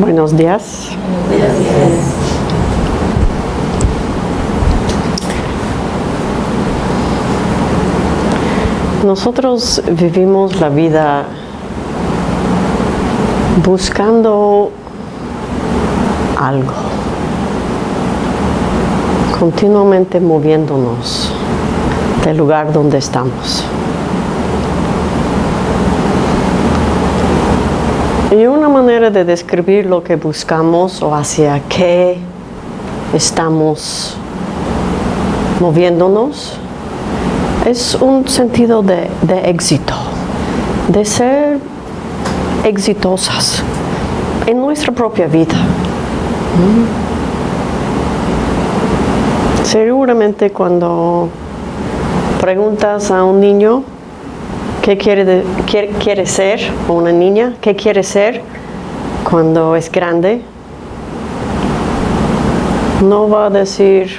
Buenos días. Nosotros vivimos la vida buscando algo, continuamente moviéndonos del lugar donde estamos. Y una de describir lo que buscamos o hacia qué estamos moviéndonos es un sentido de, de éxito, de ser exitosas en nuestra propia vida. Seguramente cuando preguntas a un niño qué quiere, quiere, quiere ser, o una niña, qué quiere ser cuando es grande, no va a decir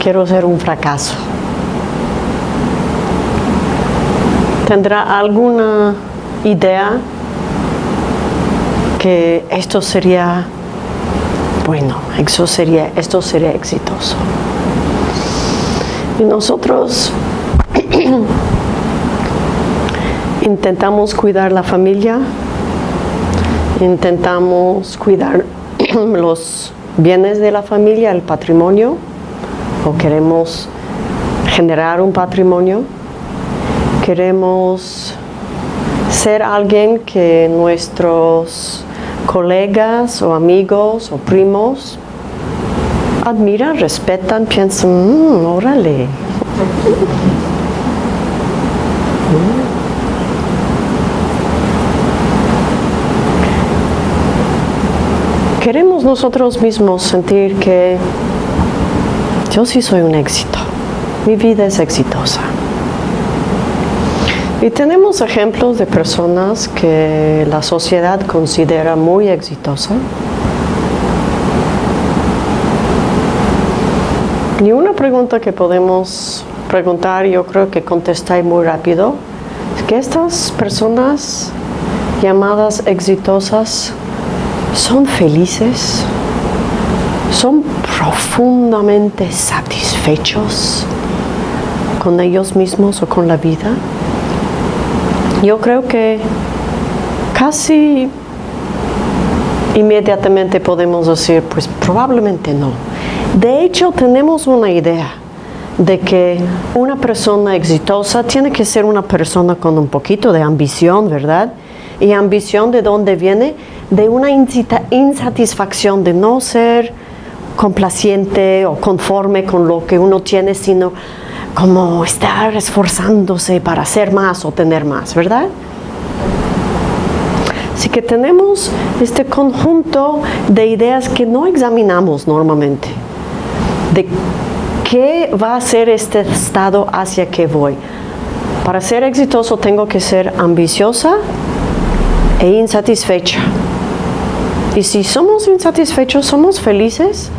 quiero ser un fracaso. ¿Tendrá alguna idea que esto sería bueno, eso sería, esto sería exitoso? Y nosotros intentamos cuidar la familia, intentamos cuidar los bienes de la familia, el patrimonio, o queremos generar un patrimonio, queremos ser alguien que nuestros colegas o amigos o primos admiran, respetan, piensan, "Mm, órale. Queremos nosotros mismos sentir que yo sí soy un éxito, mi vida es exitosa. Y tenemos ejemplos de personas que la sociedad considera muy exitosa. Y una pregunta que podemos preguntar, yo creo que contestáis muy rápido, es que estas personas llamadas exitosas son felices, son profundamente satisfechos con ellos mismos o con la vida. Yo creo que casi inmediatamente podemos decir, pues probablemente no. De hecho, tenemos una idea de que una persona exitosa tiene que ser una persona con un poquito de ambición, ¿verdad? Y ambición de dónde viene? De una insatisfacción de no ser complaciente o conforme con lo que uno tiene, sino como estar esforzándose para hacer más o tener más, ¿verdad? Así que tenemos este conjunto de ideas que no examinamos normalmente, de qué va a ser este estado hacia que voy. Para ser exitoso tengo que ser ambiciosa e insatisfecha. Y si somos insatisfechos, ¿somos felices?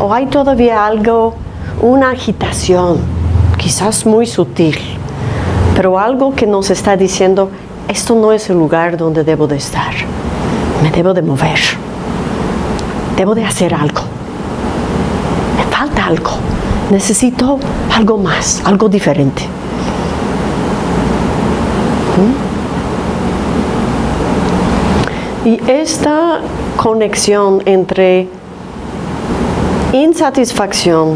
¿O hay todavía algo, una agitación, quizás muy sutil, pero algo que nos está diciendo, esto no es el lugar donde debo de estar, me debo de mover, debo de hacer algo, me falta algo, necesito algo más, algo diferente. Y esta conexión entre insatisfacción,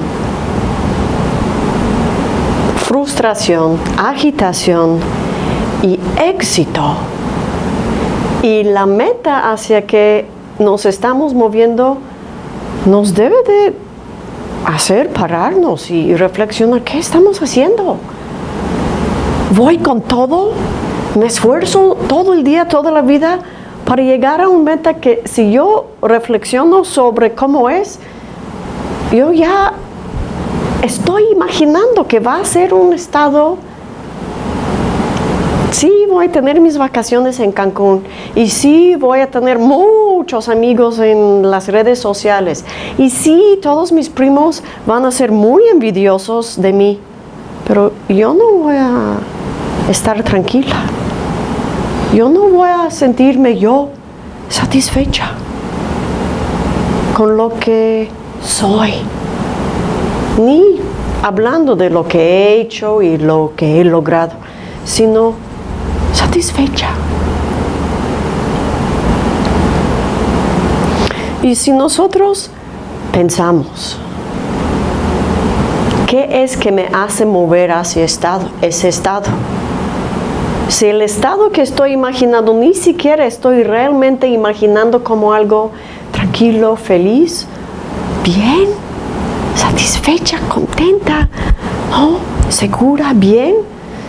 frustración, agitación y éxito y la meta hacia que nos estamos moviendo nos debe de hacer pararnos y reflexionar qué estamos haciendo. Voy con todo, me esfuerzo todo el día, toda la vida para llegar a un meta que si yo reflexiono sobre cómo es, yo ya estoy imaginando que va a ser un estado sí voy a tener mis vacaciones en Cancún y sí voy a tener muchos amigos en las redes sociales y sí todos mis primos van a ser muy envidiosos de mí, pero yo no voy a estar tranquila. Yo no voy a sentirme yo satisfecha con lo que soy. Ni hablando de lo que he hecho y lo que he logrado, sino satisfecha. Y si nosotros pensamos, ¿qué es que me hace mover hacia estado, ese estado? Si el estado que estoy imaginando ni siquiera estoy realmente imaginando como algo tranquilo, feliz, bien, satisfecha, contenta, segura, bien,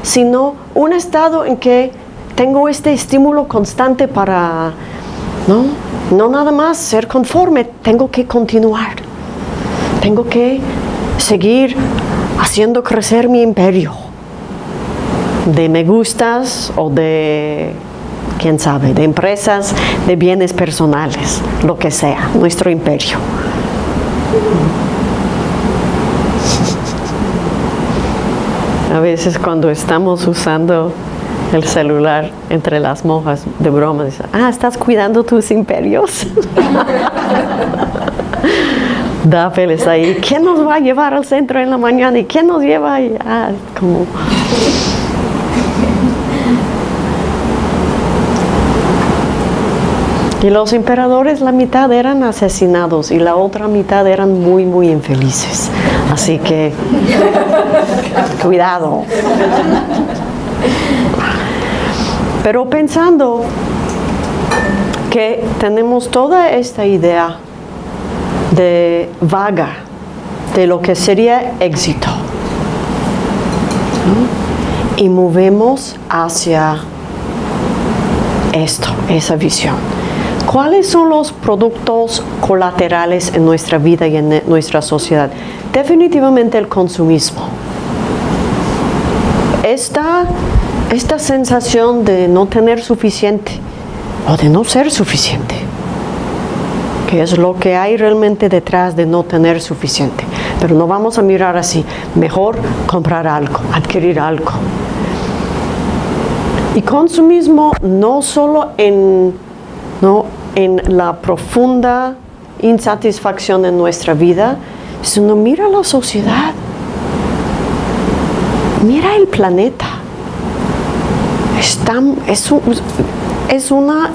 sino un estado en que tengo este estímulo constante para, ¿no? no nada más ser conforme, tengo que continuar, tengo que seguir haciendo crecer mi imperio de me gustas o de, quién sabe, de empresas, de bienes personales, lo que sea, nuestro imperio. A veces cuando estamos usando el celular entre las monjas de broma, dicen, ah, estás cuidando tus imperios. Dáfeles ahí, ¿quién nos va a llevar al centro en la mañana? ¿Y quién nos lleva ahí? Ah, como... Y los emperadores, la mitad eran asesinados y la otra mitad eran muy, muy infelices. Así que, cuidado. Pero pensando que tenemos toda esta idea de vaga de lo que sería éxito y movemos hacia esto, esa visión. ¿Cuáles son los productos colaterales en nuestra vida y en nuestra sociedad? Definitivamente el consumismo. Esta, esta sensación de no tener suficiente o de no ser suficiente, que es lo que hay realmente detrás de no tener suficiente. Pero no vamos a mirar así, mejor comprar algo, adquirir algo. Y consumismo no solo en, no, en la profunda insatisfacción en nuestra vida, sino mira la sociedad, mira el planeta. es, es una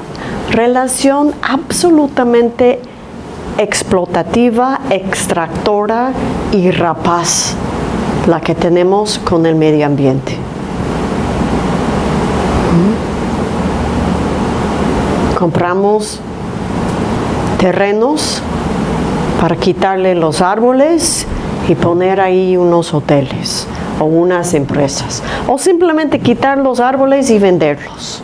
relación absolutamente explotativa, extractora y rapaz la que tenemos con el medio ambiente. Compramos terrenos para quitarle los árboles y poner ahí unos hoteles o unas empresas o simplemente quitar los árboles y venderlos.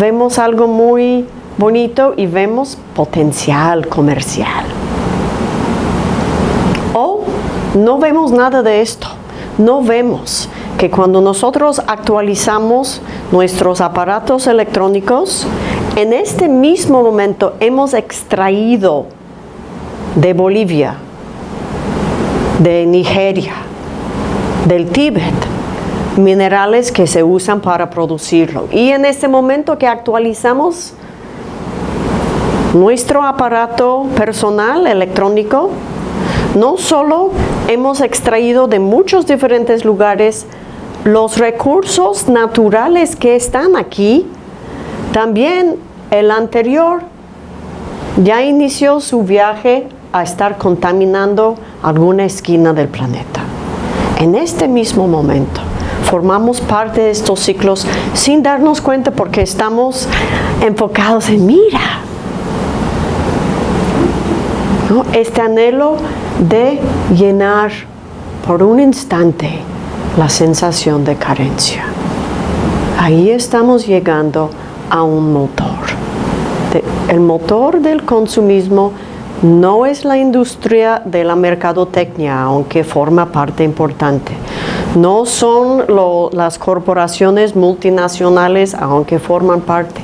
Vemos algo muy bonito y vemos potencial comercial. O no vemos nada de esto, no vemos que cuando nosotros actualizamos nuestros aparatos electrónicos, en este mismo momento hemos extraído de Bolivia, de Nigeria, del Tíbet, minerales que se usan para producirlo. Y en este momento que actualizamos nuestro aparato personal electrónico, no solo hemos extraído de muchos diferentes lugares los recursos naturales que están aquí, también el anterior ya inició su viaje a estar contaminando alguna esquina del planeta. En este mismo momento formamos parte de estos ciclos sin darnos cuenta porque estamos enfocados en mira. Este anhelo de llenar por un instante la sensación de carencia. Ahí estamos llegando a un motor. el motor del consumismo no es la industria de la mercadotecnia, aunque forma parte importante. No son las corporaciones multinacionales, aunque forman parte.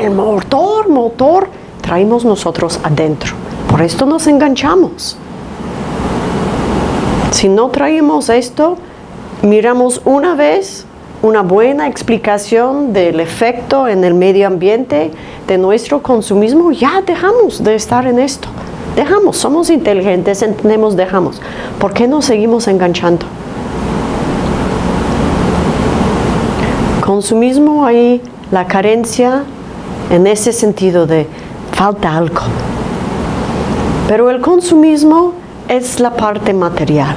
El motor, motor, traemos nosotros adentro. Por esto nos enganchamos. Si no traemos esto, miramos una vez una buena explicación del efecto en el medio ambiente de nuestro consumismo, ya dejamos de estar en esto. Dejamos, somos inteligentes, entendemos, dejamos. ¿Por qué no seguimos enganchando? Consumismo hay la carencia en ese sentido de falta algo. Pero el consumismo es la parte material.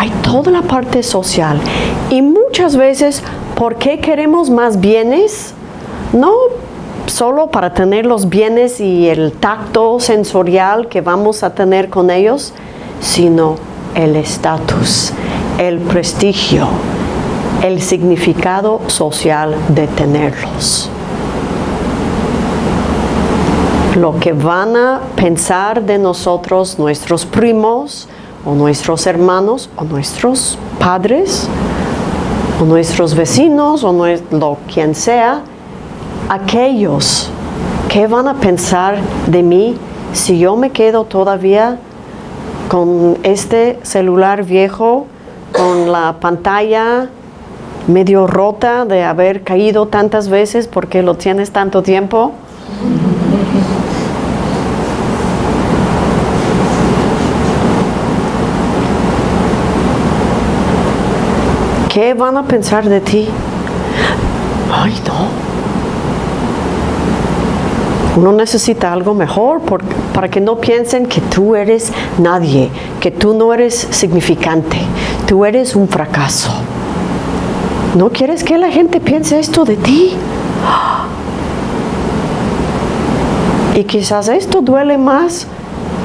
Hay toda la parte social. Y muchas veces, ¿por qué queremos más bienes? No solo para tener los bienes y el tacto sensorial que vamos a tener con ellos, sino el estatus, el prestigio, el significado social de tenerlos. Lo que van a pensar de nosotros nuestros primos o nuestros hermanos o nuestros padres o nuestros vecinos o lo quien sea, aquellos que van a pensar de mí si yo me quedo todavía con este celular viejo, con la pantalla medio rota de haber caído tantas veces porque lo tienes tanto tiempo. ¿Qué van a pensar de ti? Ay, no. Uno necesita algo mejor para que no piensen que tú eres nadie, que tú no eres significante, tú eres un fracaso. ¿No quieres que la gente piense esto de ti? Y quizás esto duele más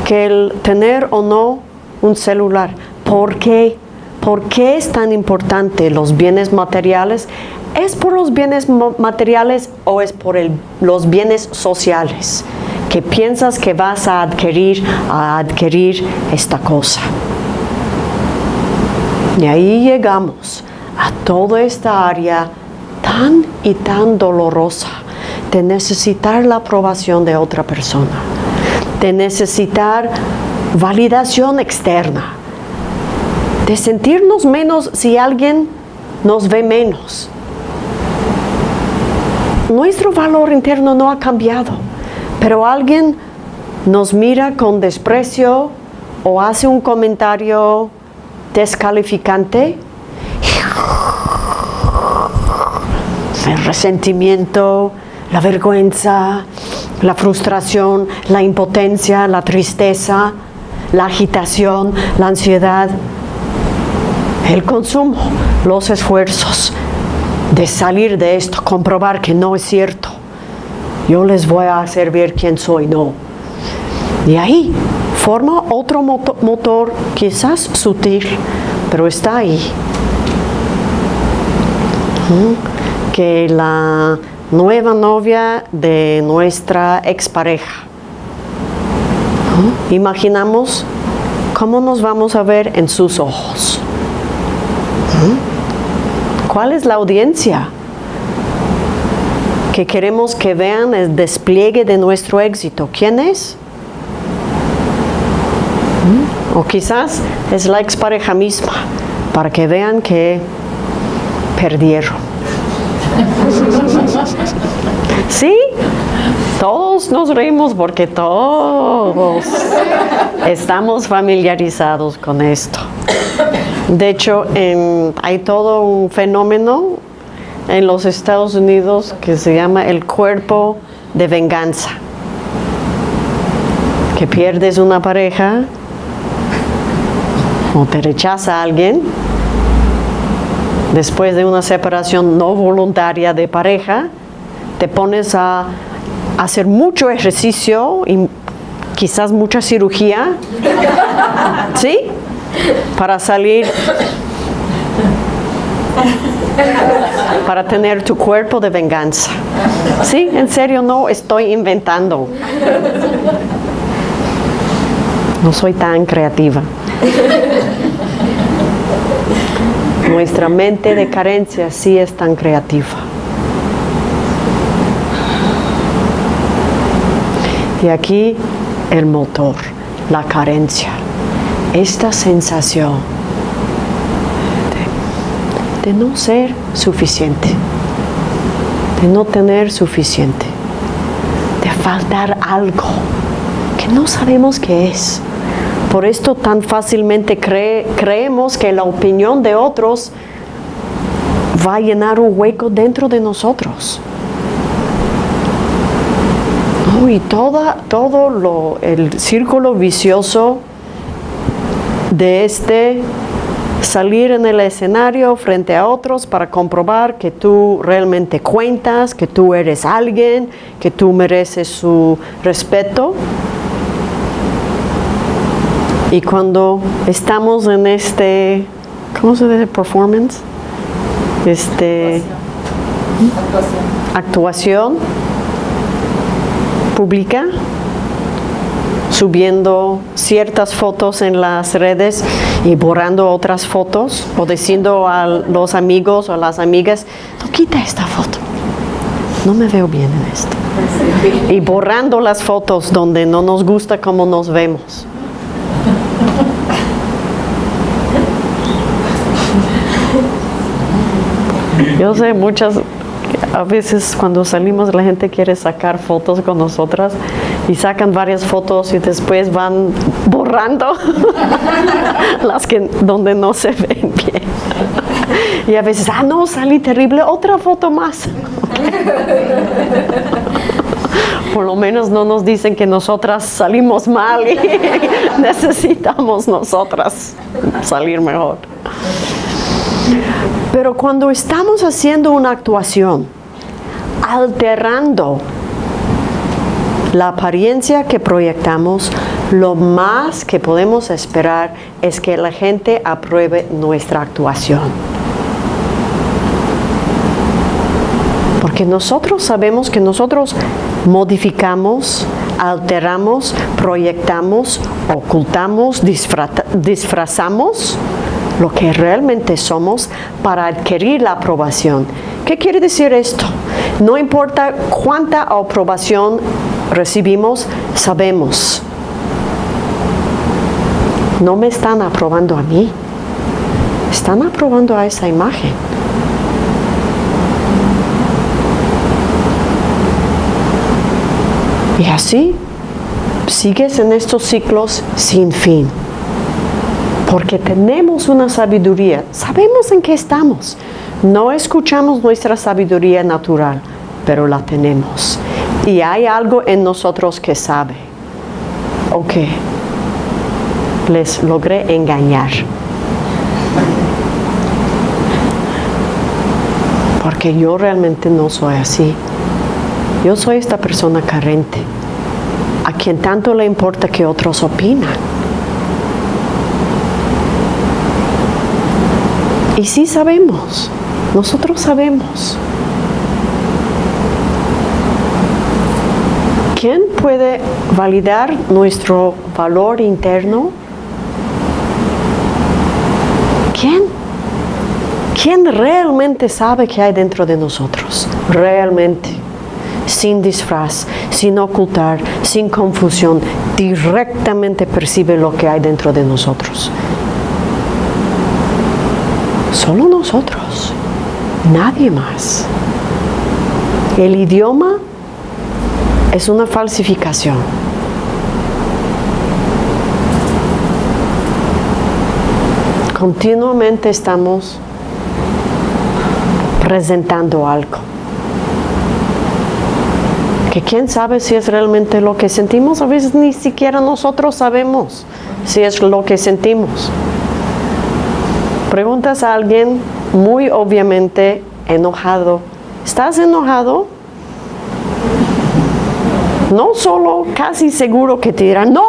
que el tener o no un celular. ¿Por qué? ¿Por qué es tan importante los bienes materiales? ¿Es por los bienes materiales o es por los bienes sociales? Que piensas que vas a adquirir, a adquirir esta cosa. Y ahí llegamos a toda esta área tan y tan dolorosa de necesitar la aprobación de otra persona, de necesitar validación externa, de sentirnos menos si alguien nos ve menos. Nuestro valor interno no ha cambiado, pero alguien nos mira con desprecio o hace un comentario descalificante el resentimiento, la vergüenza, la frustración, la impotencia, la tristeza, la agitación, la ansiedad, el consumo, los esfuerzos de salir de esto, comprobar que no es cierto. Yo les voy a hacer ver quién soy, no. Y ahí forma otro motor, quizás sutil, pero está ahí. Que la nueva novia de nuestra expareja. Imaginamos cómo nos vamos a ver en sus ojos. ¿Cuál es la audiencia? Que queremos que vean el despliegue de nuestro éxito. ¿Quién es? O quizás es la expareja misma, para que vean que perdieron. ¿Sí? Todos nos reímos porque todos estamos familiarizados con esto. De hecho, hay todo un fenómeno en los Estados Unidos que se llama el cuerpo de venganza. Que pierdes una pareja o te rechaza alguien después de una separación no voluntaria de pareja, te pones a hacer mucho ejercicio y quizás mucha cirugía, ¿sí? Para salir, para tener tu cuerpo de venganza. ¿Sí? En serio, no estoy inventando. No soy tan creativa. Nuestra mente de carencia sí es tan creativa. Y aquí el motor, la carencia, esta sensación de no ser suficiente, de no tener suficiente, de faltar algo que no sabemos qué es. Por esto tan fácilmente creemos que la opinión de otros va a llenar un hueco dentro de nosotros. y toda, todo lo, el círculo vicioso de este salir en el escenario frente a otros para comprobar que tú realmente cuentas, que tú eres alguien, que tú mereces su respeto. Y cuando estamos en este, ¿cómo se dice? Performance. Este, actuación. actuación pública subiendo ciertas fotos en las redes y borrando otras fotos o diciendo a los amigos o las amigas, no quita esta foto, no me veo bien en esto. Y borrando las fotos donde no nos gusta cómo nos vemos. Yo sé muchas, a veces cuando salimos la gente quiere sacar fotos con nosotras y sacan varias fotos y después van borrando las que donde no se ven bien. Y a veces, ah, no, salí terrible, otra foto más. Por lo menos no nos dicen que nosotras salimos mal y necesitamos nosotras salir mejor. Pero cuando estamos haciendo una actuación, alterando la apariencia que proyectamos, lo más que podemos esperar es que la gente apruebe nuestra actuación. Porque nosotros sabemos que nosotros modificamos, alteramos, proyectamos, ocultamos, disfrazamos lo que realmente somos para adquirir la aprobación. ¿Qué quiere decir esto? No importa cuánta aprobación recibimos, sabemos. No me están aprobando a mí, están aprobando a esa imagen. Y así sigues en estos ciclos sin fin. Porque tenemos una sabiduría, sabemos en qué estamos. No escuchamos nuestra sabiduría natural, pero la tenemos. Y hay algo en nosotros que sabe. Ok, les logré engañar. Porque yo realmente no soy así. Yo soy esta persona carente, a quien tanto le importa que otros opinan. Y sí sabemos, nosotros sabemos. ¿Quién puede validar nuestro valor interno? ¿Quién? ¿Quién realmente sabe qué hay dentro de nosotros? Realmente. Sin disfraz, sin ocultar, sin confusión, directamente percibe lo que hay dentro de nosotros. Solo nosotros, nadie más. El idioma es una falsificación. Continuamente estamos presentando algo. Que quién sabe si es realmente lo que sentimos, a veces ni siquiera nosotros sabemos si es lo que sentimos. Preguntas a alguien muy obviamente enojado, ¿estás enojado? No solo casi seguro que te dirán, no,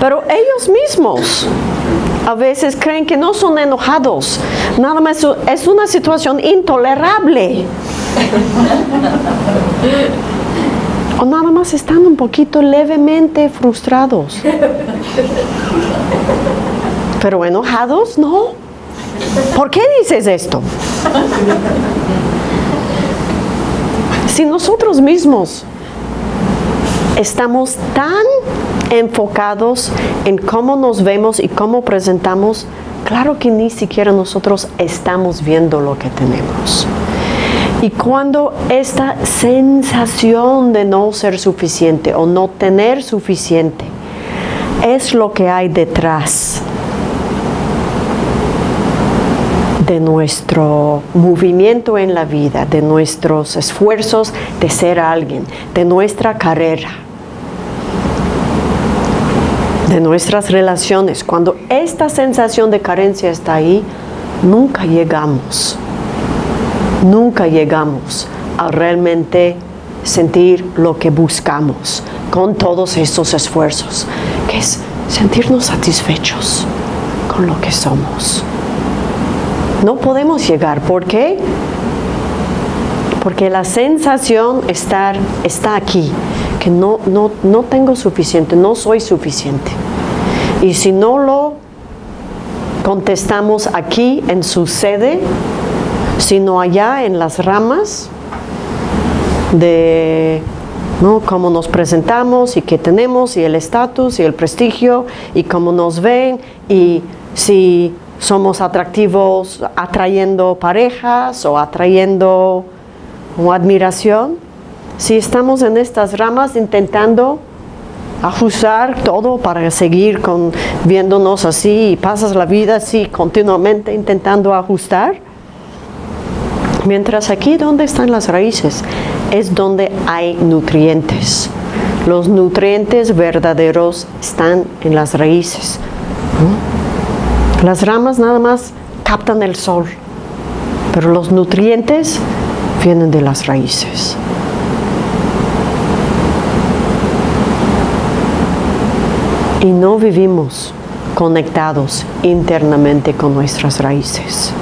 pero ellos mismos a veces creen que no son enojados, nada más es una situación intolerable. O nada más están un poquito levemente frustrados. Pero enojados, no. ¿Por qué dices esto? Si nosotros mismos estamos tan enfocados en cómo nos vemos y cómo presentamos, claro que ni siquiera nosotros estamos viendo lo que tenemos. Y cuando esta sensación de no ser suficiente o no tener suficiente es lo que hay detrás de nuestro movimiento en la vida, de nuestros esfuerzos de ser alguien, de nuestra carrera, de nuestras relaciones. Cuando esta sensación de carencia está ahí, nunca llegamos, nunca llegamos a realmente sentir lo que buscamos con todos estos esfuerzos, que es sentirnos satisfechos con lo que somos. No podemos llegar. ¿Por qué? Porque la sensación estar, está aquí, que no, no, no tengo suficiente, no soy suficiente. Y si no lo contestamos aquí en su sede, sino allá en las ramas de ¿no? cómo nos presentamos y qué tenemos y el estatus y el prestigio y cómo nos ven y si somos atractivos atrayendo parejas o atrayendo admiración. Si estamos en estas ramas intentando ajustar todo para seguir con, viéndonos así y pasas la vida así continuamente intentando ajustar. Mientras aquí donde están las raíces es donde hay nutrientes. Los nutrientes verdaderos están en las raíces. Las ramas nada más captan el sol, pero los nutrientes vienen de las raíces. Y no vivimos conectados internamente con nuestras raíces.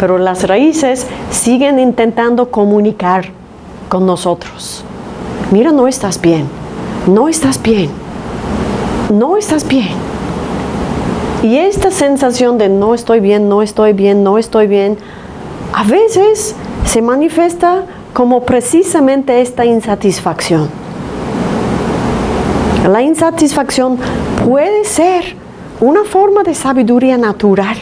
Pero las raíces siguen intentando comunicar con nosotros. Mira, no estás bien, no estás bien, no estás bien. Y esta sensación de no estoy bien, no estoy bien, no estoy bien, a veces se manifiesta como precisamente esta insatisfacción. La insatisfacción puede ser una forma de sabiduría natural,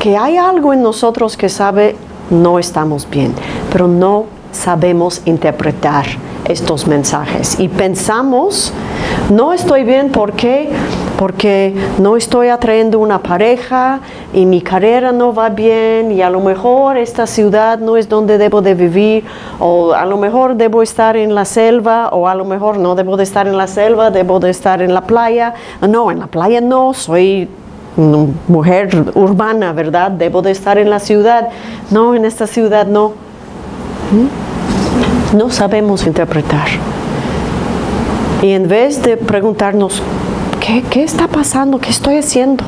que hay algo en nosotros que sabe no estamos bien, pero no sabemos interpretar estos mensajes y pensamos, no estoy bien, porque porque no estoy atrayendo una pareja y mi carrera no va bien y a lo mejor esta ciudad no es donde debo de vivir o a lo mejor debo estar en la selva o a lo mejor no debo de estar en la selva, debo de estar en la playa. No, en la playa no, soy mujer urbana, ¿verdad? Debo de estar en la ciudad. No, en esta ciudad no. ¿Mm? No sabemos interpretar. Y en vez de preguntarnos, ¿Qué, está pasando? ¿Qué estoy haciendo?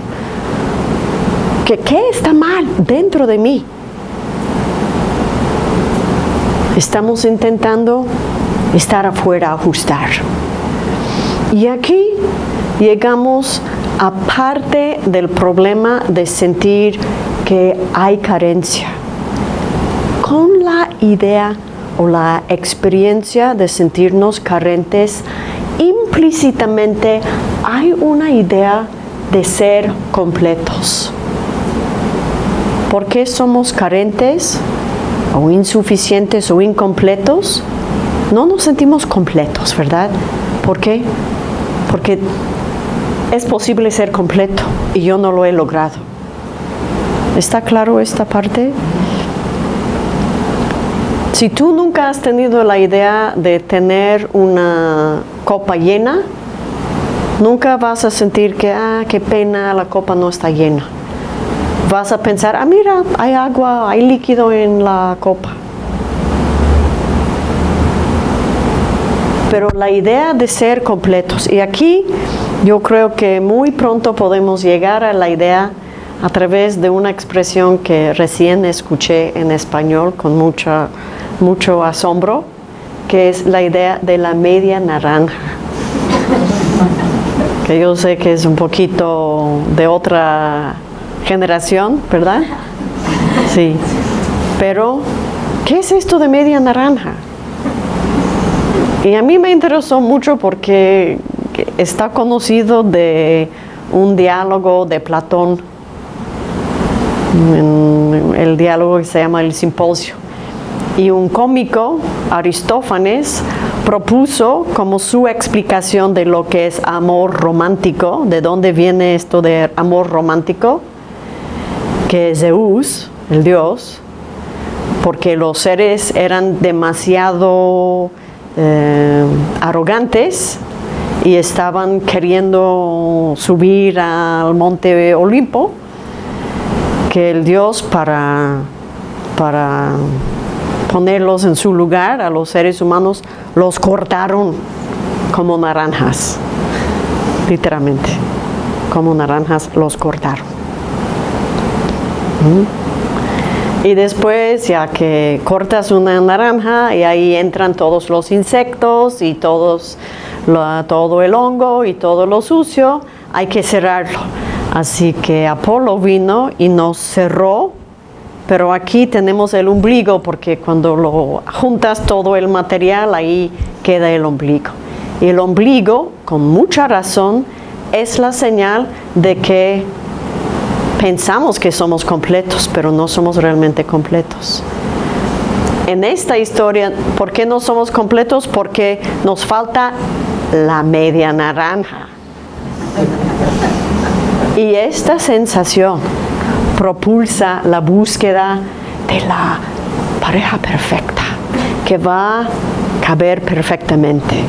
¿Qué, ¿Qué está mal dentro de mí? Estamos intentando estar afuera, ajustar. Y aquí llegamos a parte del problema de sentir que hay carencia. Con la idea o la experiencia de sentirnos carentes, implícitamente hay una idea de ser completos. ¿Por qué somos carentes o insuficientes o incompletos? No nos sentimos completos, ¿verdad? ¿Por qué? Porque es posible ser completo y yo no lo he logrado. ¿Está claro esta parte? Si tú nunca has tenido la idea de tener una copa llena, nunca vas a sentir que, ah, qué pena, la copa no está llena. Vas a pensar, ah, mira, hay agua, hay líquido en la copa. Pero la idea de ser completos, y aquí yo creo que muy pronto podemos llegar a la idea a través de una expresión que recién escuché en español con mucha, mucho asombro, que es la idea de la media naranja. Que yo sé que es un poquito de otra generación, ¿verdad? Sí. Pero, ¿qué es esto de media naranja? Y a mí me interesó mucho porque está conocido de un diálogo de Platón, el diálogo que se llama el simposio. Y un cómico, Aristófanes, propuso como su explicación de lo que es amor romántico, de dónde viene esto de amor romántico, que Zeus, el dios, porque los seres eran demasiado eh, arrogantes y estaban queriendo subir al monte Olimpo, el Dios para, para ponerlos en su lugar a los seres humanos, los cortaron como naranjas, literalmente, como naranjas los cortaron. ¿Mm? Y después ya que cortas una naranja y ahí entran todos los insectos y todos, todo el hongo y todo lo sucio, hay que cerrarlo. Así que Apolo vino y nos cerró, pero aquí tenemos el ombligo porque cuando lo juntas todo el material ahí queda el ombligo. Y el ombligo, con mucha razón, es la señal de que pensamos que somos completos, pero no somos realmente completos. En esta historia, ¿por qué no somos completos? Porque nos falta la media naranja. Y esta sensación propulsa la búsqueda de la pareja perfecta, que va a caber perfectamente.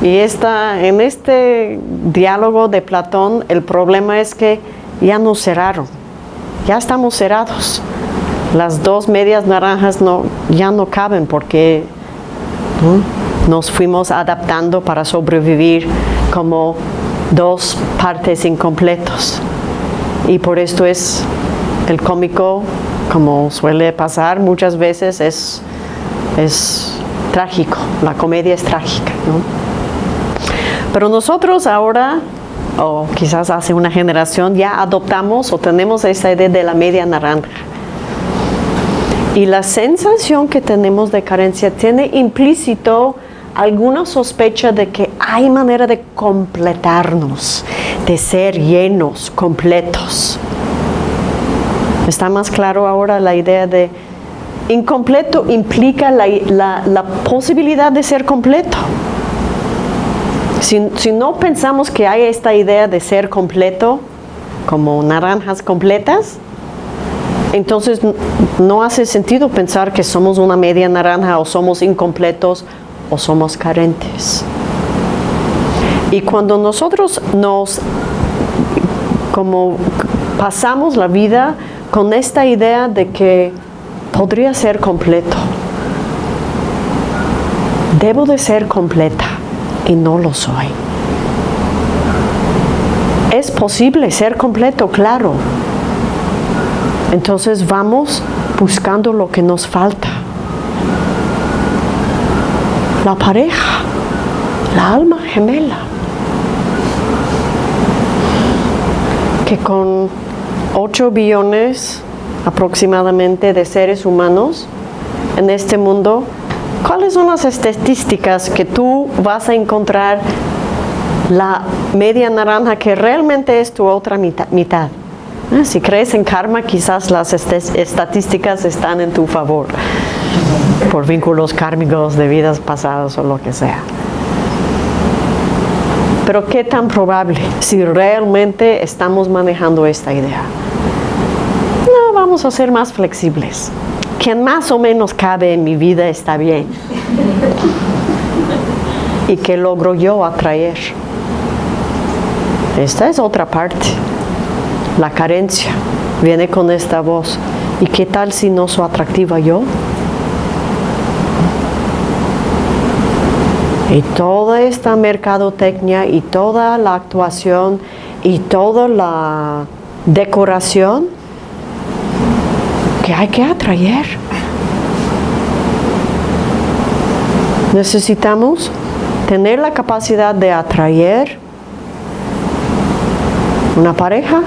Y esta, en este diálogo de Platón, el problema es que ya nos cerraron, ya estamos cerrados. Las dos medias naranjas no, ya no caben porque nos fuimos adaptando para sobrevivir como dos partes incompletos. Y por esto es el cómico, como suele pasar muchas veces, es, es trágico, la comedia es trágica. Pero nosotros ahora, o quizás hace una generación, ya adoptamos o tenemos esa idea de la media naranja. Y la sensación que tenemos de carencia tiene implícito alguna sospecha de que hay manera de completarnos, de ser llenos, completos. Está más claro ahora la idea de incompleto implica la, posibilidad de ser completo. Si, no pensamos que hay esta idea de ser completo, como naranjas completas, entonces no hace sentido pensar que somos una media naranja o somos incompletos o somos carentes. Y cuando nosotros nos como pasamos la vida con esta idea de que podría ser completo, debo de ser completa y no lo soy. Es posible ser completo, claro. Entonces vamos buscando lo que nos falta. La pareja, la alma gemela, que con 8 billones aproximadamente de seres humanos en este mundo, ¿cuáles son las estadísticas que tú vas a encontrar la media naranja que realmente es tu otra mitad? Ah, si crees en karma, quizás las estadísticas están en tu favor, por vínculos kármicos de vidas pasadas o lo que sea. Pero ¿qué tan probable si realmente estamos manejando esta idea? No, vamos a ser más flexibles. Quien más o menos cabe en mi vida está bien. ¿Y qué logro yo atraer? Esta es otra parte. La carencia viene con esta voz. ¿Y qué tal si no soy atractiva yo? Y toda esta mercadotecnia y toda la actuación y toda la decoración que hay que atraer. Necesitamos tener la capacidad de atraer una pareja,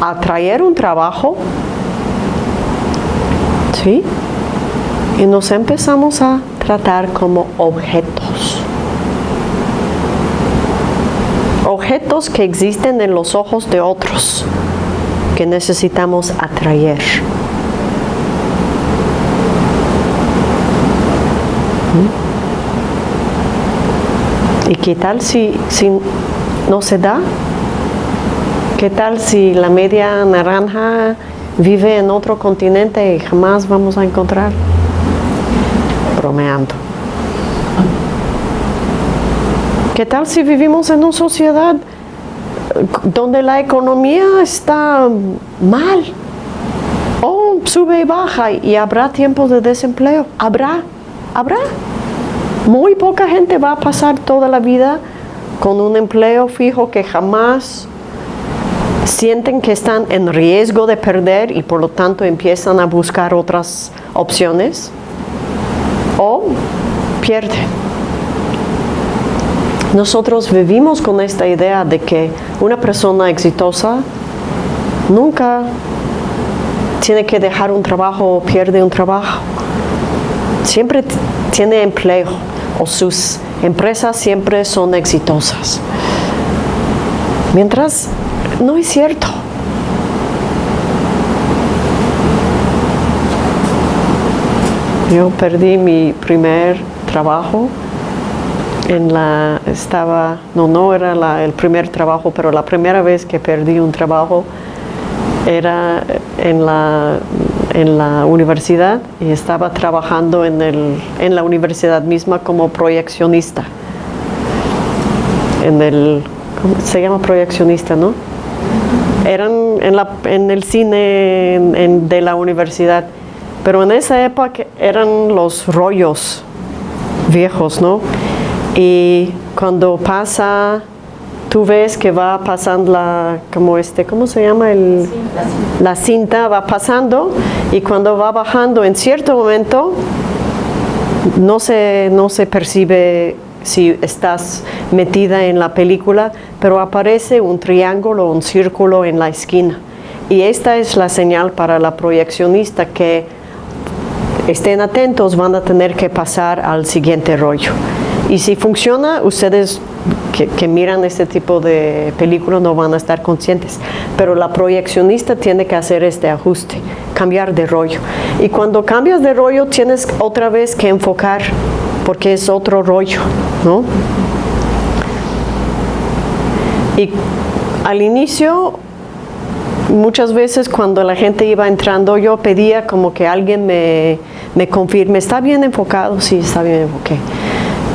atraer un trabajo, ¿sí? Y nos empezamos a tratar como objetos. Objetos que existen en los ojos de otros que necesitamos atraer. ¿Mm? ¿Y qué tal si, si no se da? ¿Qué tal si la media naranja vive en otro continente y jamás vamos a encontrar? Bromeando. ¿Qué tal si vivimos en una sociedad donde la economía está mal? O sube y baja y habrá tiempos de desempleo. Habrá, habrá. Muy poca gente va a pasar toda la vida con un empleo fijo que jamás sienten que están en riesgo de perder y por lo tanto empiezan a buscar otras opciones o pierden. Nosotros vivimos con esta idea de que una persona exitosa nunca tiene que dejar un trabajo o pierde un trabajo. Siempre tiene empleo o sus empresas siempre son exitosas. Mientras no es cierto. Yo perdí mi primer trabajo en la, estaba, no, no era el primer trabajo, pero la primera vez que perdí un trabajo era en la, en la universidad y estaba trabajando en, el, en la universidad misma como proyeccionista. En el, ¿cómo se llama proyeccionista, no? Eran en, la, en el cine de la universidad, pero en esa época eran los rollos viejos, ¿no? Y cuando pasa, tú ves que va pasando la, como este, ¿cómo se llama? El, la cinta va pasando y cuando va bajando en cierto momento no se, no se percibe si estás metida en la película, pero aparece un triángulo o un círculo en la esquina. Y esta es la señal para la proyeccionista que estén atentos, van a tener que pasar al siguiente rollo. Y si funciona, ustedes que, miran este tipo de películas no van a estar conscientes, pero la proyeccionista tiene que hacer este ajuste, cambiar de rollo. Y cuando cambias de rollo tienes otra vez que enfocar, porque es otro rollo, ¿no? Y al inicio, muchas veces cuando la gente iba entrando, yo pedía como que alguien me, me confirme, ¿está bien enfocado? Sí, está bien enfocado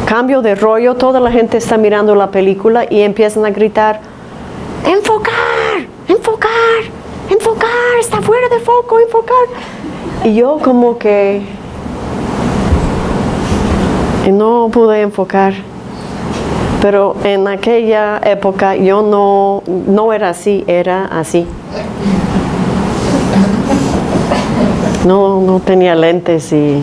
cambio de rollo, toda la gente está mirando la película y empiezan a gritar, enfocar, enfocar, enfocar, está fuera de foco, enfocar. Y yo como que no pude enfocar. Pero en aquella época yo no, no era así, era así. No, no tenía lentes y,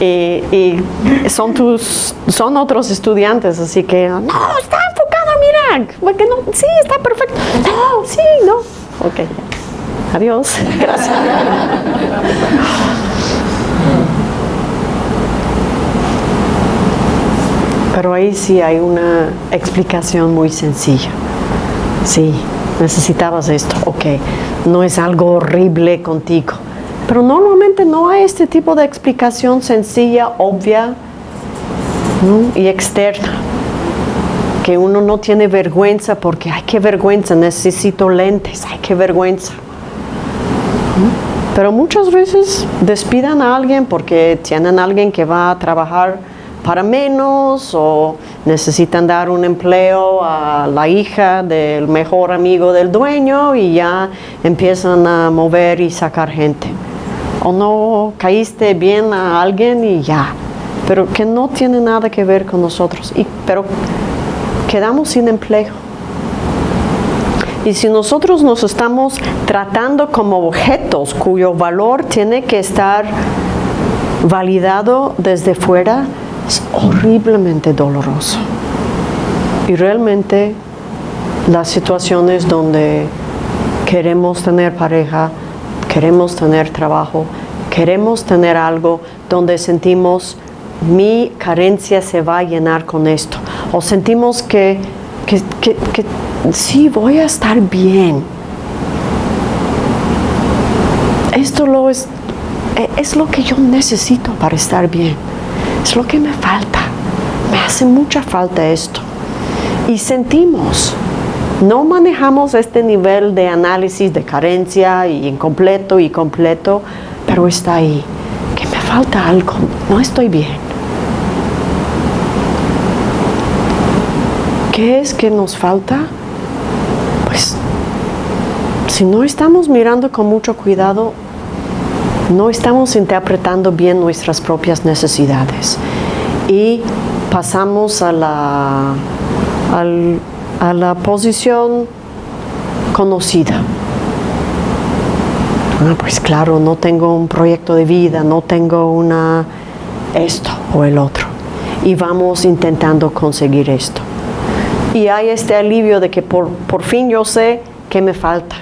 y, son tus, son otros estudiantes, así que no, está enfocado, mira, porque no, sí, está perfecto. No, sí, no. Ok, adiós, gracias. Pero ahí sí hay una explicación muy sencilla. Sí, necesitabas esto, ok, no es algo horrible contigo. Pero normalmente no hay este tipo de explicación sencilla, obvia y externa. Que uno no tiene vergüenza porque, ay, qué vergüenza, necesito lentes, ay, qué vergüenza. Pero muchas veces despidan a alguien porque tienen a alguien que va a trabajar para menos o necesitan dar un empleo a la hija del mejor amigo del dueño y ya empiezan a mover y sacar gente. O no caíste bien a alguien y ya, pero que no tiene nada que ver con nosotros. Y, pero quedamos sin empleo. Y si nosotros nos estamos tratando como objetos cuyo valor tiene que estar validado desde fuera, es horriblemente doloroso. Y realmente las situaciones donde queremos tener pareja, queremos tener trabajo, queremos tener algo donde sentimos mi carencia se va a llenar con esto o sentimos que, que, que, sí voy a estar bien. Esto lo es, e, es lo que yo necesito para estar bien. Es lo que me falta. Me hace mucha falta esto. Y sentimos, no manejamos este nivel de análisis de carencia y incompleto y completo, pero está ahí, que me falta algo, no estoy bien. ¿Qué es que nos falta? Pues si no estamos mirando con mucho cuidado, no estamos interpretando bien nuestras propias necesidades y pasamos a la, a la posición conocida. Ah, pues claro, no tengo un proyecto de vida, no tengo una esto o el otro. Y vamos intentando conseguir esto. Y hay este alivio de que por, por fin yo sé que me falta.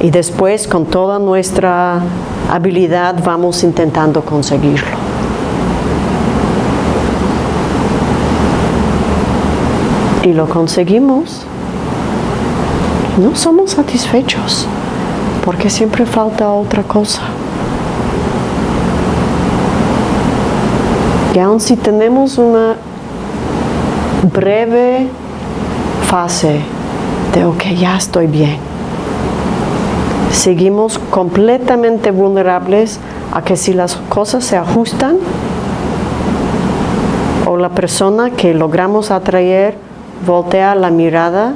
Y después con toda nuestra habilidad vamos intentando conseguirlo. Y lo conseguimos. No somos satisfechos porque siempre falta otra cosa. Y aun si tenemos una breve fase de, ok, ya estoy bien, seguimos completamente vulnerables a que si las cosas se ajustan o la persona que logramos atraer voltea la mirada,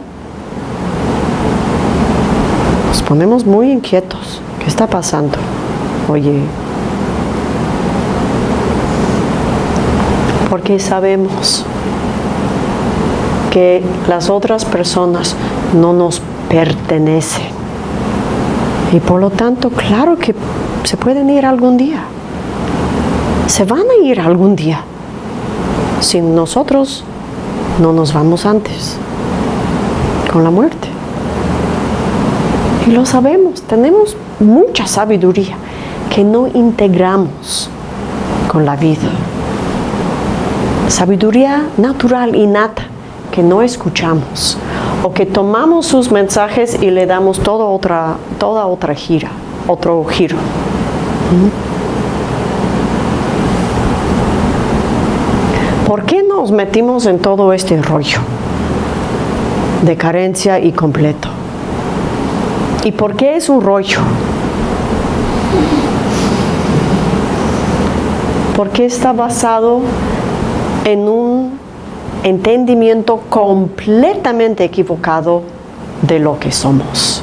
nos ponemos muy inquietos. ¿Qué está pasando? Oye, porque sabemos que las otras personas no nos pertenecen. Y por lo tanto, claro que se pueden ir algún día. Se van a ir algún día. Si nosotros no nos vamos antes, con la muerte. Y lo sabemos, tenemos mucha sabiduría que no integramos con la vida. Sabiduría natural, innata, que no escuchamos o que tomamos sus mensajes y le damos toda otra, toda otra gira, otro giro. ¿Por qué nos metimos en todo este rollo de carencia y completo? ¿Y por qué es un rollo? Porque está basado en un entendimiento completamente equivocado de lo que somos.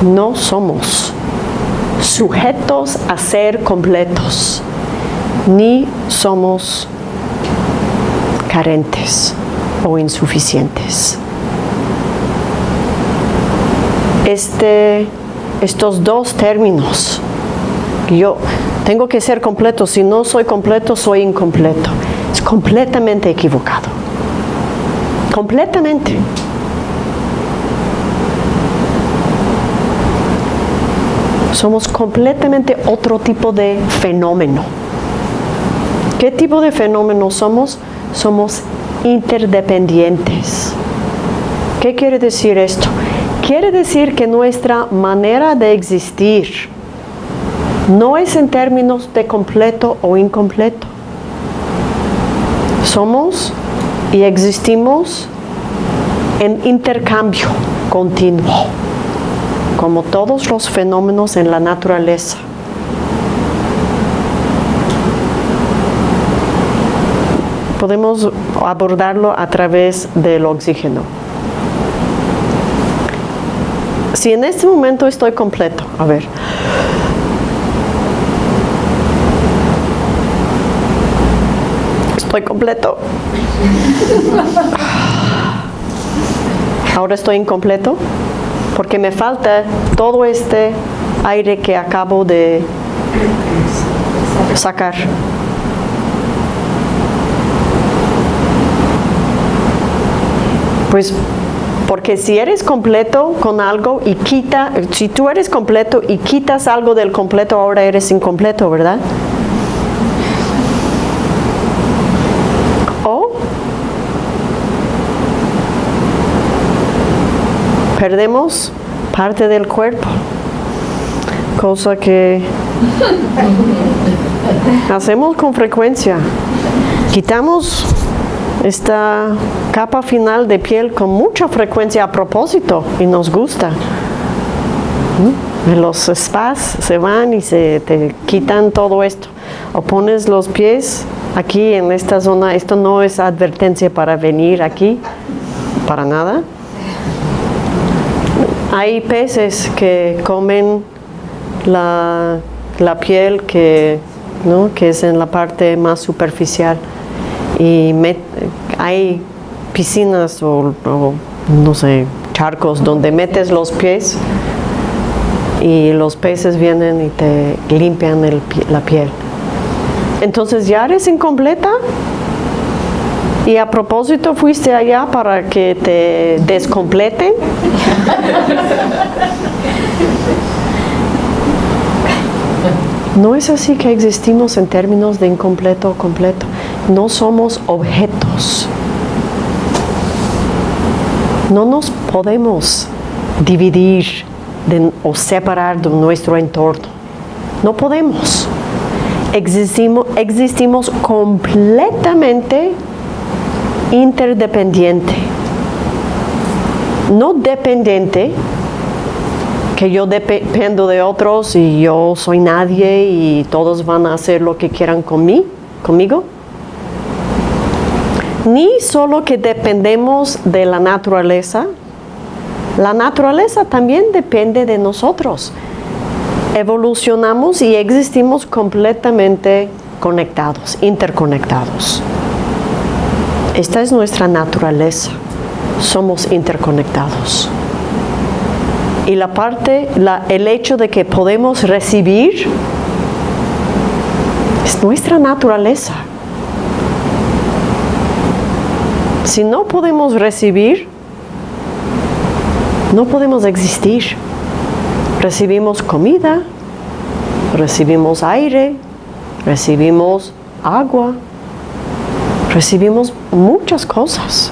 No somos sujetos a ser completos, ni somos carentes o insuficientes. Este, estos dos términos, yo tengo que ser completo, si no soy completo, soy incompleto completamente equivocado. Completamente. Somos completamente otro tipo de fenómeno. ¿Qué tipo de fenómeno somos? Somos interdependientes. ¿Qué quiere decir esto? Quiere decir que nuestra manera de existir no es en términos de completo o incompleto somos y existimos en intercambio continuo, como todos los fenómenos en la naturaleza. Podemos abordarlo a través del oxígeno. Si en este momento estoy completo, a ver, Estoy completo. Ahora estoy incompleto porque me falta todo este aire que acabo de sacar. Pues porque si eres completo con algo y quita, si tú eres completo y quitas algo del completo, ahora eres incompleto, ¿verdad? O perdemos parte del cuerpo, cosa que hacemos con frecuencia. Quitamos esta capa final de piel con mucha frecuencia a propósito y nos gusta. Los spas se van y se te quitan todo esto. O pones los pies aquí en esta zona. Esto no es advertencia para venir aquí, para nada. Hay peces que comen la, piel que, que es en la parte más superficial y hay piscinas o, no sé, charcos donde metes los pies y los peces vienen y te limpian la piel. Entonces ya eres incompleta y a propósito fuiste allá para que te descompleten. No es así que existimos en términos de incompleto o completo. No somos objetos. No nos podemos dividir o separar de nuestro entorno. No podemos. Existimos, existimos completamente interdependiente. No dependiente, que yo dependo de otros y yo soy nadie y todos van a hacer lo que quieran con conmigo. Ni solo que dependemos de la naturaleza, la naturaleza también depende de nosotros. Evolucionamos y existimos completamente conectados, interconectados. Esta es nuestra naturaleza. Somos interconectados y la parte, el hecho de que podemos recibir es nuestra naturaleza. Si no podemos recibir, no podemos existir. Recibimos comida, recibimos aire, recibimos agua, recibimos muchas cosas.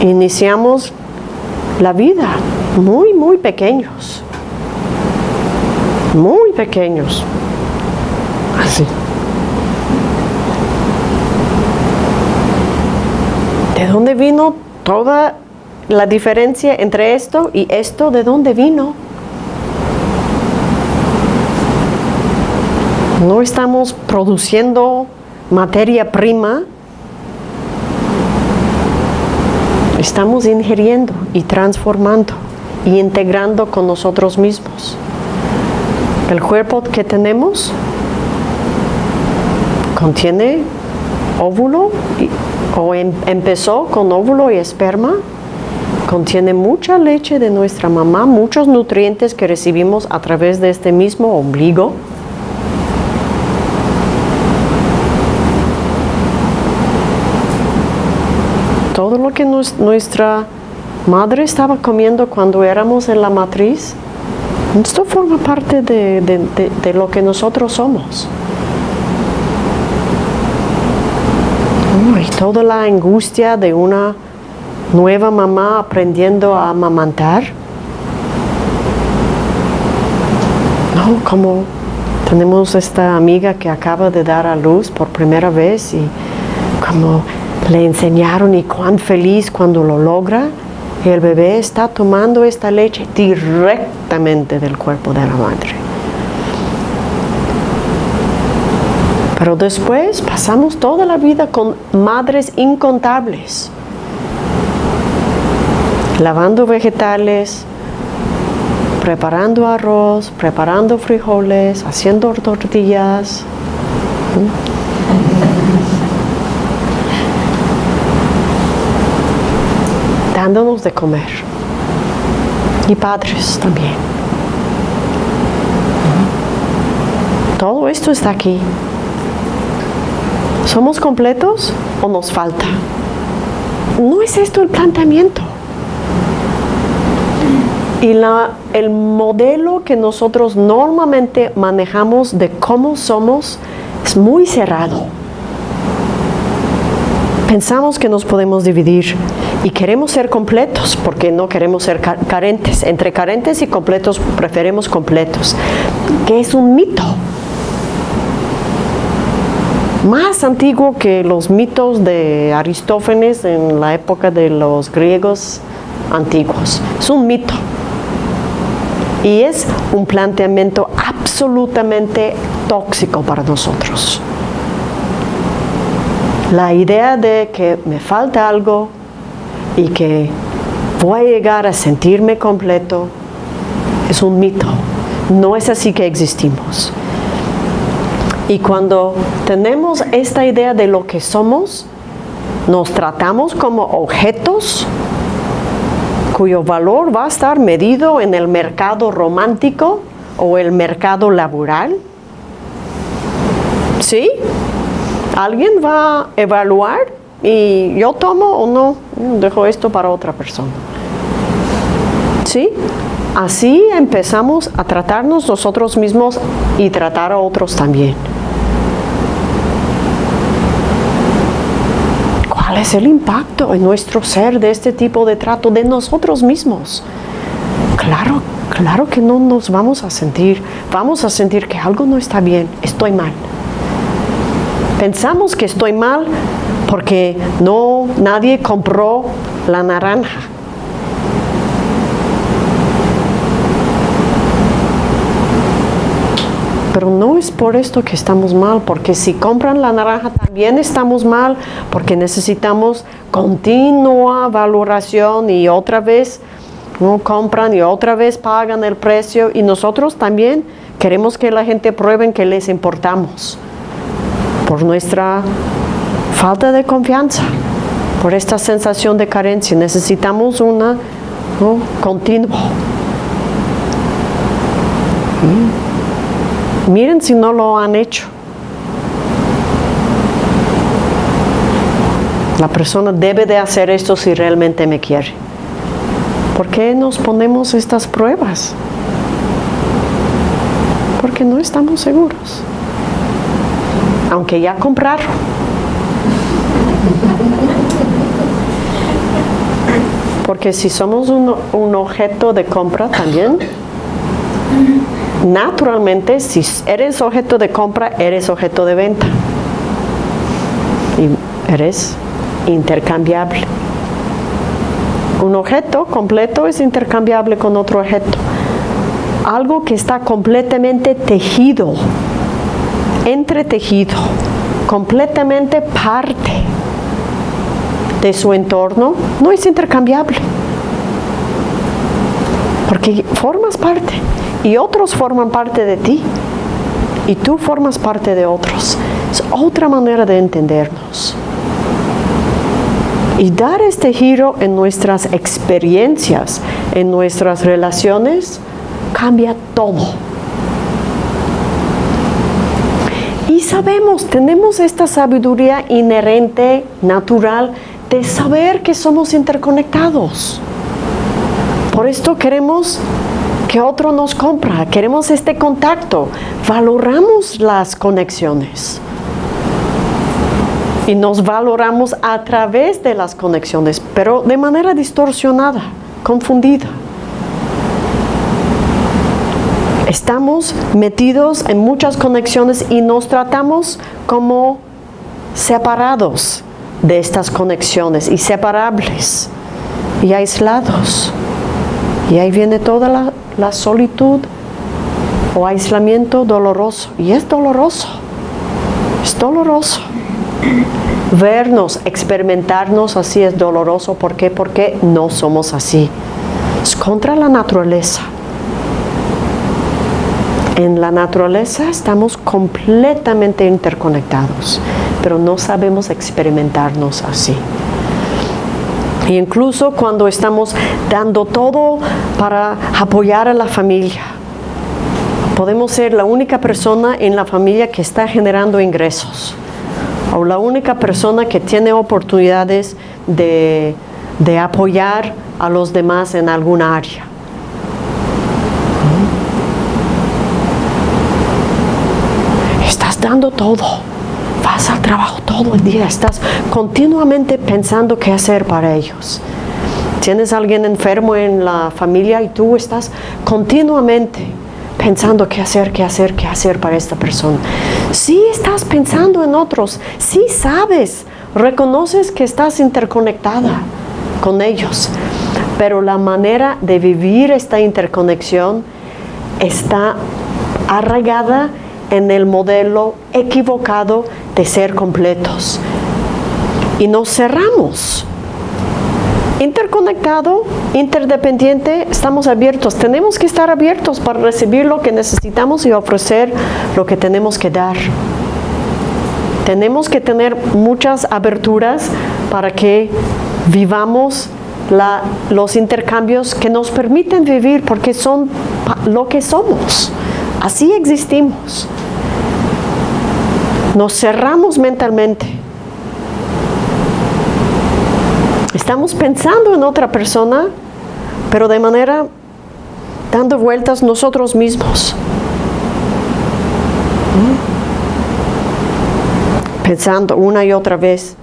iniciamos la vida muy, muy pequeños. Muy pequeños. Así. Dónde vino toda la diferencia entre esto y esto? ¿De dónde vino? No estamos produciendo materia prima Estamos ingiriendo y transformando y integrando con nosotros mismos. El cuerpo que tenemos contiene óvulo o em, empezó con óvulo y esperma, contiene mucha leche de nuestra mamá, muchos nutrientes que recibimos a través de este mismo ombligo, todo lo que nuestra madre estaba comiendo cuando éramos en la matriz, esto forma parte de, lo que nosotros somos. Y toda la angustia de una nueva mamá aprendiendo a amamantar. No, como tenemos esta amiga que acaba de dar a luz por primera vez y como le enseñaron y cuán feliz cuando lo logra. El bebé está tomando esta leche directamente del cuerpo de la madre. Pero después pasamos toda la vida con madres incontables, lavando vegetales, preparando arroz, preparando frijoles, haciendo tortillas dándonos de comer. Y padres también. Todo esto está aquí. ¿Somos completos o nos falta? No es esto el planteamiento. Y la, el modelo que nosotros normalmente manejamos de cómo somos es muy cerrado. Pensamos que nos podemos dividir y queremos ser completos porque no queremos ser ca- carentes. Entre carentes y completos preferimos completos, que es un mito. Más antiguo que los mitos de Aristófanes en la época de los griegos antiguos. Es un mito. Y es un planteamiento absolutamente tóxico para nosotros. La idea de que me falta algo y que voy a llegar a sentirme completo es un mito. No es así que existimos. Y cuando tenemos esta idea de lo que somos, nos tratamos como objetos cuyo valor va a estar medido en el mercado romántico o el mercado laboral. ¿Sí? Alguien va a evaluar y yo tomo o no, dejo esto para otra persona. ¿Sí? Así empezamos a tratarnos nosotros mismos y tratar a otros también. ¿Cuál es el impacto en nuestro ser de este tipo de trato de nosotros mismos? Claro, claro que no nos vamos a sentir, vamos a sentir que algo no está bien, estoy mal. Pensamos que estoy mal porque no nadie compró la naranja. Pero no es por esto que estamos mal, porque si compran la naranja también estamos mal, porque necesitamos continua valoración y otra vez no compran y otra vez pagan el precio y nosotros también queremos que la gente prueben que les importamos por nuestra falta de confianza, por esta sensación de carencia. Necesitamos una continua. Miren si no lo han hecho. La persona debe de hacer esto si realmente me quiere. ¿Por qué nos ponemos estas pruebas? Porque no estamos seguros. Aunque ya compraron. Porque si somos un, un objeto de compra también, naturalmente, si eres objeto de compra, eres objeto de venta. Y eres intercambiable. Un objeto completo es intercambiable con otro objeto. Algo que está completamente tejido, entretejido, completamente parte de su entorno, no es intercambiable. Porque formas parte y otros forman parte de ti y tú formas parte de otros. Es otra manera de entendernos. Y dar este giro en nuestras experiencias, en nuestras relaciones, cambia todo. Y sabemos, tenemos esta sabiduría inherente, natural, de saber que somos interconectados. Por esto queremos que otro nos compra, queremos este contacto, valoramos las conexiones. Y nos valoramos a través de las conexiones, pero de manera distorsionada, confundida. Estamos metidos en muchas conexiones y nos tratamos como separados de estas conexiones y separables y aislados. Y ahí viene toda la, la solitud o aislamiento doloroso. Y es doloroso, es doloroso. Vernos, experimentarnos así es doloroso. ¿Por qué? Porque no somos así. Es contra la naturaleza. En la naturaleza estamos completamente interconectados, pero no sabemos experimentarnos así. Y incluso cuando estamos dando todo para apoyar a la familia, podemos ser la única persona en la familia que está generando ingresos o la única persona que tiene oportunidades de, de apoyar a los demás en alguna área. Estás dando todo, vas al trabajo todo el día, estás continuamente pensando qué hacer para ellos. Tienes alguien enfermo en la familia y tú estás continuamente pensando qué hacer, qué hacer, qué hacer para esta persona. Sí estás pensando en otros, sí sabes, reconoces que estás interconectada con ellos, pero la manera de vivir esta interconexión está arraigada en el modelo equivocado de ser completos. Y nos cerramos interconectado, interdependiente, estamos abiertos. Tenemos que estar abiertos para recibir lo que necesitamos y ofrecer lo que tenemos que dar. Tenemos que tener muchas aberturas para que vivamos los intercambios que nos permiten vivir porque son lo que somos. Así existimos. Nos cerramos mentalmente Estamos pensando en otra persona, pero de manera dando vueltas nosotros mismos. Pensando una y otra vez.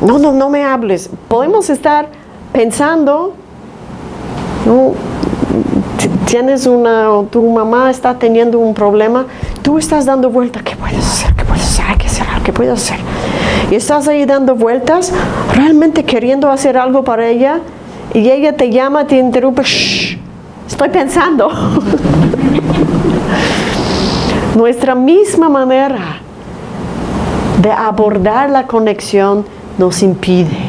No, no, no me hables. Podemos estar pensando, tienes una, tu mamá está teniendo un problema, tú estás dando vueltas, ¿qué puedes hacer? ¿Qué puedes hacer? Y estás ahí dando vueltas, realmente queriendo hacer algo para ella, y ella te llama, te interrumpe, estoy pensando. Nuestra misma manera de abordar la conexión nos impide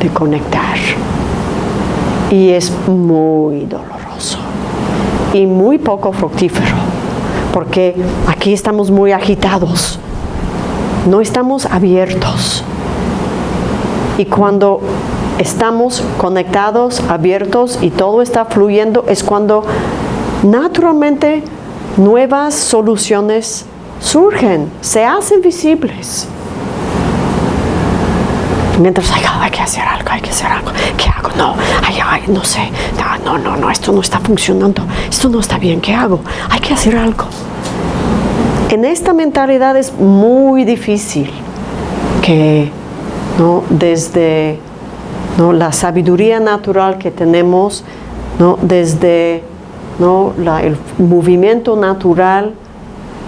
de conectar. Y es muy doloroso y muy poco fructífero, porque aquí estamos muy agitados no estamos abiertos. Y cuando estamos conectados, abiertos y todo está fluyendo, es cuando naturalmente nuevas soluciones surgen, se hacen visibles. Mientras hay, que hacer algo, hay que hacer algo, ¿qué hago? No, ay, ay, no sé, no, no, no, esto no está funcionando, esto no está bien, ¿qué hago? Hay que hacer algo. En esta mentalidad es muy difícil que ¿no? desde ¿no? la sabiduría natural que tenemos, ¿no? desde ¿no? el movimiento natural,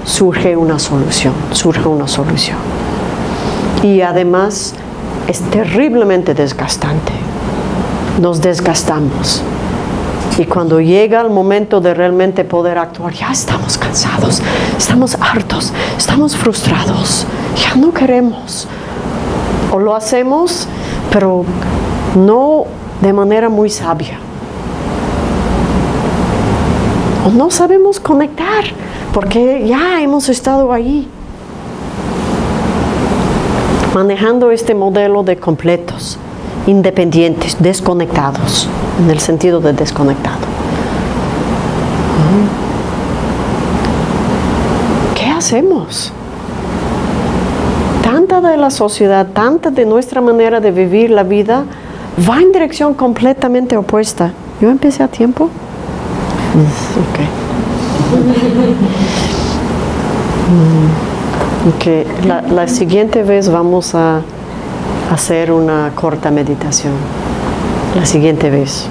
surge una solución, surge una solución. Y además es terriblemente desgastante. Nos desgastamos. Y cuando llega el momento de realmente poder actuar, ya estamos cansados, estamos hartos, estamos frustrados, ya no queremos. O lo hacemos, pero no de manera muy sabia. O no sabemos conectar, porque ya hemos estado ahí. Manejando este modelo de completos, independientes, desconectados en el sentido de desconectado. ¿Qué hacemos? Tanta de la sociedad, tanta de nuestra manera de vivir la vida va en dirección completamente opuesta. ¿Yo empecé a tiempo? Okay. La, la siguiente vez vamos a hacer una corta meditación la siguiente vez.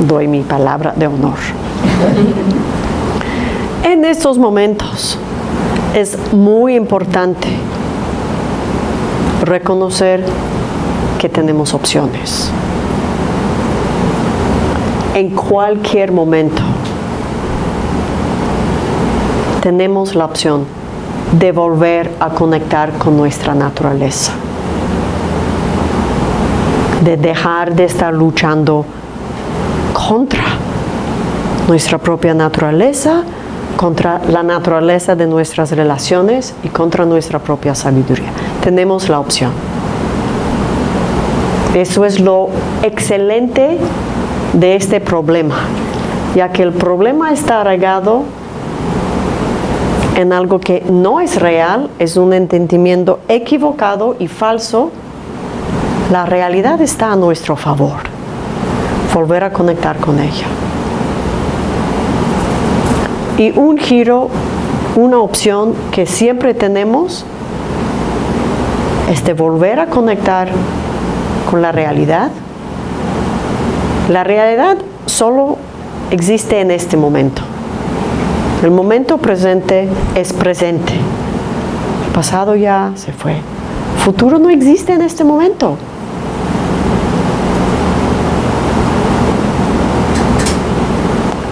Doy mi palabra de honor. en estos momentos es muy importante reconocer que tenemos opciones. En cualquier momento tenemos la opción de volver a conectar con nuestra naturaleza de dejar de estar luchando contra nuestra propia naturaleza, contra la naturaleza de nuestras relaciones y contra nuestra propia sabiduría. Tenemos la opción. Eso es lo excelente de este problema, ya que el problema está arraigado en algo que no es real, es un entendimiento equivocado y falso la realidad está a nuestro favor. Volver a conectar con ella. Y un giro, una opción que siempre tenemos es de volver a conectar con la realidad. La realidad solo existe en este momento. El momento presente es presente. El pasado ya se fue. El futuro no existe en este momento.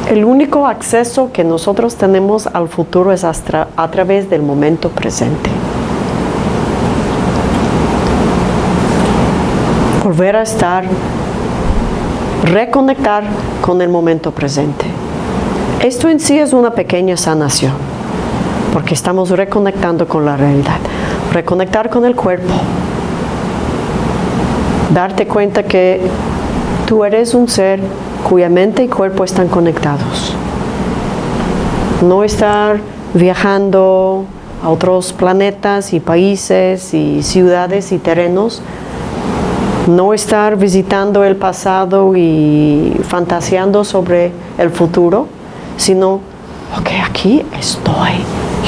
El único acceso que nosotros tenemos al futuro es a través del momento presente. Volver a estar, reconectar con el momento presente. Esto en sí es una pequeña sanación, porque estamos reconectando con la realidad. Reconectar con el cuerpo. Darte cuenta que tú eres un ser cuya mente y cuerpo están conectados. No estar viajando a otros planetas y países y ciudades y terrenos. No estar visitando el pasado y fantaseando sobre el futuro, sino, ok, aquí estoy.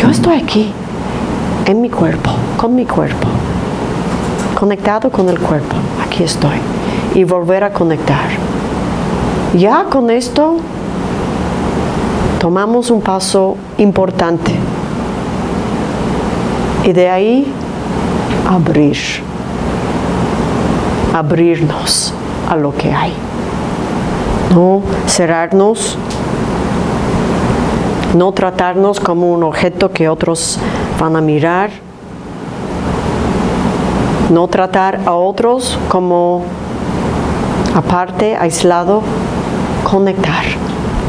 Yo estoy aquí, en mi cuerpo, con mi cuerpo, conectado con el cuerpo. Aquí estoy. Y volver a conectar. Ya con esto tomamos un paso importante. Y de ahí abrir, abrirnos a lo que hay. No cerrarnos, no tratarnos como un objeto que otros van a mirar, no tratar a otros como aparte, aislado, conectar,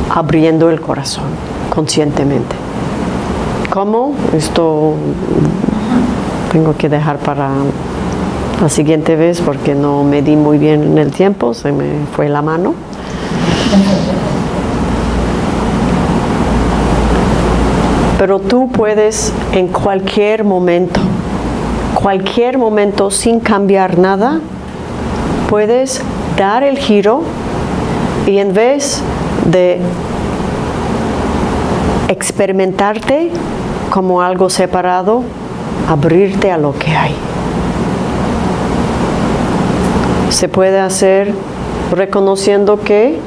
abriendo el corazón conscientemente. ¿Cómo? Esto tengo que dejar para la siguiente vez porque no me di muy bien en el tiempo, se me fue la mano. Pero tú puedes en cualquier momento, cualquier momento sin cambiar nada, puedes dar el giro y en vez de experimentarte como algo separado, abrirte a lo que hay. Se puede hacer reconociendo que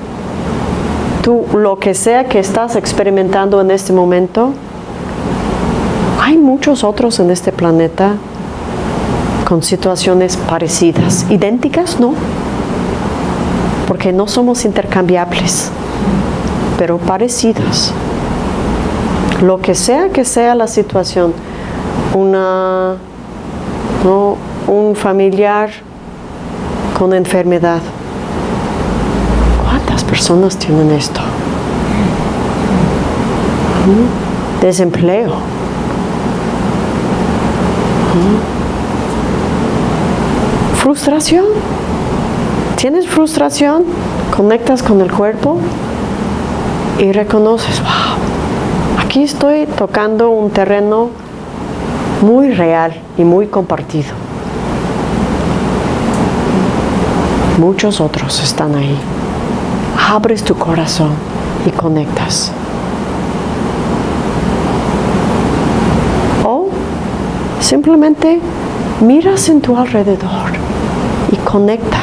tú, lo que sea que estás experimentando en este momento, hay muchos otros en este planeta con situaciones parecidas, idénticas, ¿no? Porque no somos intercambiables, pero parecidos. Lo que sea que sea la situación, una, un familiar con enfermedad. ¿Cuántas personas tienen esto? ¿Mm? Desempleo. ¿Mm? Frustración. ¿Tienes frustración? Conectas con el cuerpo y reconoces, wow, aquí estoy tocando un terreno muy real y muy compartido. Muchos otros están ahí. Abres tu corazón y conectas. O simplemente miras en tu alrededor y conecta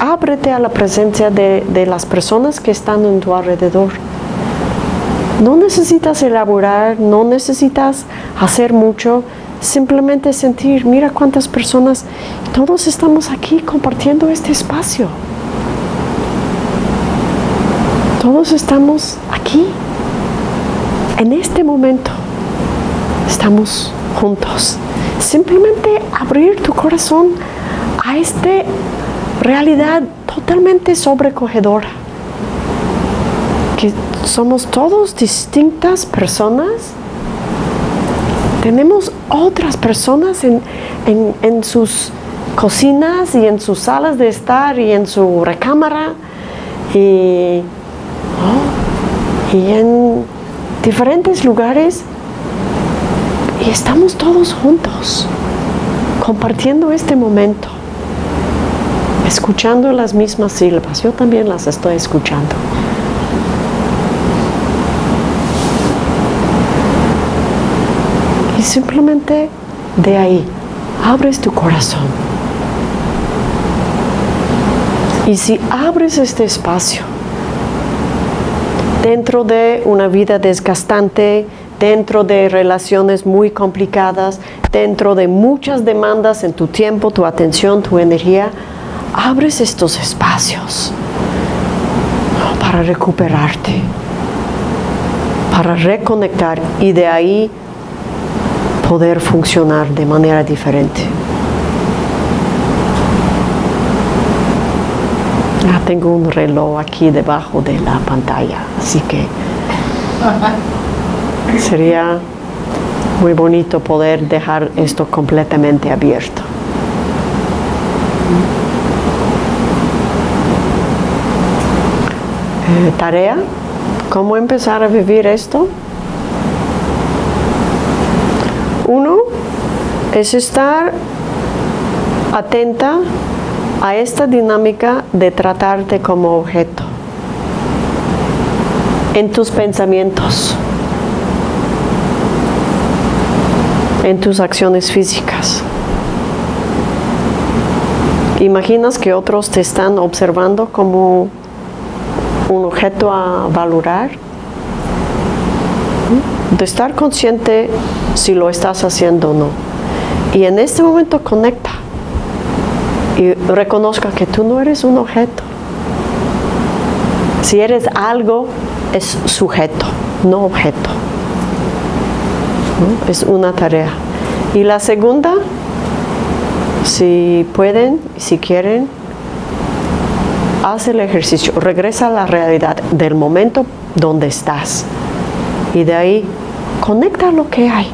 ábrete a la presencia de, de las personas que están en tu alrededor. No necesitas elaborar, no necesitas hacer mucho, simplemente sentir, mira cuántas personas, todos estamos aquí compartiendo este espacio. Todos estamos aquí, en este momento, estamos juntos. Simplemente abrir tu corazón a este realidad totalmente sobrecogedora. Que somos todos distintas personas. Tenemos otras personas en, sus cocinas y en sus salas de estar y en su recámara y, y en diferentes lugares y estamos todos juntos compartiendo este momento escuchando las mismas sílabas. Yo también las estoy escuchando. Y simplemente de ahí, abres tu corazón. Y si abres este espacio, dentro de una vida desgastante, dentro de relaciones muy complicadas, dentro de muchas demandas en tu tiempo, tu atención, tu energía, abres estos espacios para recuperarte, para reconectar y de ahí poder funcionar de manera diferente. Ah, tengo un reloj aquí debajo de la pantalla, así que sería muy bonito poder dejar esto completamente abierto. Tarea, ¿cómo empezar a vivir esto? Uno es estar atenta a esta dinámica de tratarte como objeto en tus pensamientos, en tus acciones físicas. ¿Imaginas que otros te están observando como un objeto a valorar? De estar consciente si lo estás haciendo o no. Y en este momento conecta y reconozca que tú no eres un objeto. Si eres algo, es sujeto, no objeto. Es una tarea. Y la segunda, si pueden, si quieren, haz el ejercicio, regresa a la realidad del momento donde estás y de ahí conecta lo que hay.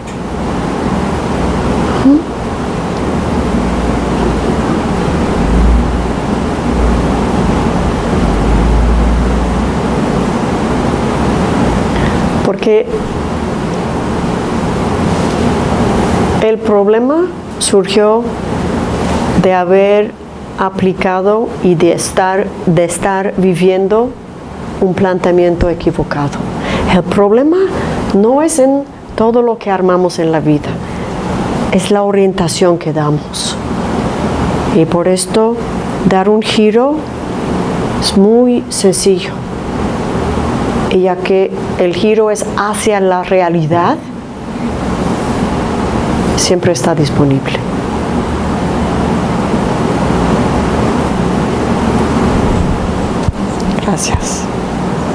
Porque el problema surgió de haber aplicado y de estar, de estar viviendo un planteamiento equivocado. El problema no es en todo lo que armamos en la vida, es la orientación que damos. Y por esto dar un giro es muy sencillo. Ya que el giro es hacia la realidad, siempre está disponible. Gracias.